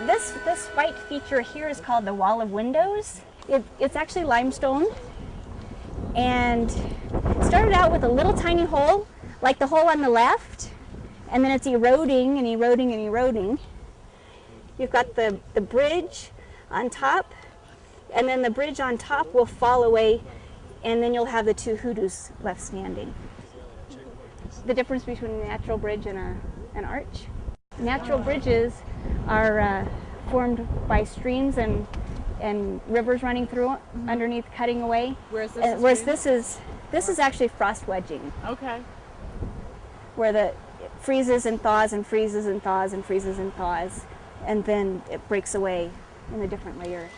This, this white feature here is called the wall of windows. It, it's actually limestone and it started out with a little tiny hole like the hole on the left and then it's eroding and eroding and eroding. You've got the, the bridge on top and then the bridge on top will fall away and then you'll have the two hoodoos left standing. The difference between a natural bridge and a, an arch. Natural bridges are uh, formed by streams and and rivers running through mm -hmm. underneath cutting away. Whereas this, uh, whereas this is this is actually frost wedging. Okay. Where the freezes and thaws and freezes and thaws and freezes and thaws, and then it breaks away in a different layer.